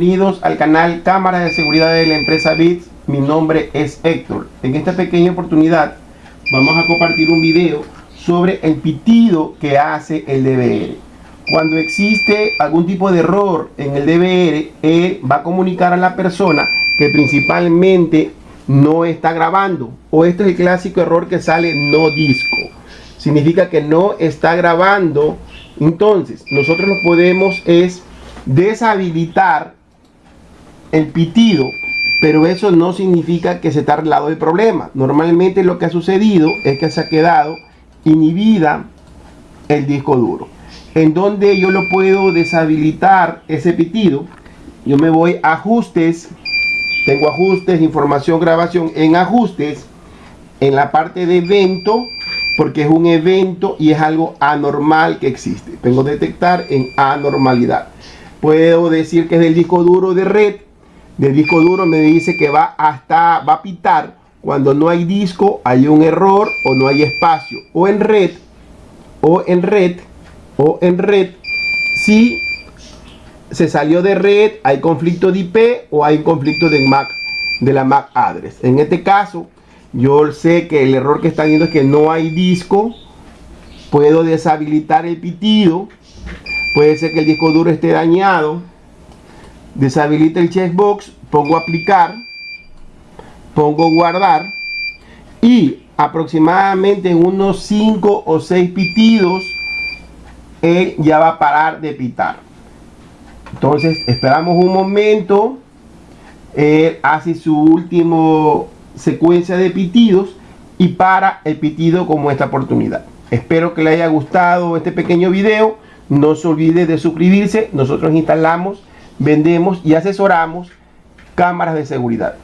Bienvenidos al canal Cámara de Seguridad de la empresa BITS. Mi nombre es Héctor. En esta pequeña oportunidad vamos a compartir un video sobre el pitido que hace el DVR. Cuando existe algún tipo de error en el DVR, él va a comunicar a la persona que principalmente no está grabando. O este es el clásico error que sale no disco. Significa que no está grabando. Entonces, nosotros lo podemos es deshabilitar el pitido, pero eso no significa que se está arreglado el problema. Normalmente lo que ha sucedido es que se ha quedado inhibida el disco duro. En donde yo lo puedo deshabilitar ese pitido, yo me voy a ajustes, tengo ajustes, información, grabación, en ajustes, en la parte de evento, porque es un evento y es algo anormal que existe. Tengo detectar en anormalidad. Puedo decir que es del disco duro de red del disco duro me dice que va hasta va a pitar cuando no hay disco, hay un error o no hay espacio. O en red, o en red, o en red, si se salió de red, hay conflicto de IP o hay conflicto de MAC, de la MAC address. En este caso, yo sé que el error que está viendo es que no hay disco. Puedo deshabilitar el pitido. Puede ser que el disco duro esté dañado deshabilita el checkbox, pongo aplicar, pongo guardar y aproximadamente en unos 5 o 6 pitidos él ya va a parar de pitar. Entonces esperamos un momento, él hace su último secuencia de pitidos y para el pitido como esta oportunidad. Espero que le haya gustado este pequeño video. No se olvide de suscribirse. Nosotros instalamos vendemos y asesoramos cámaras de seguridad.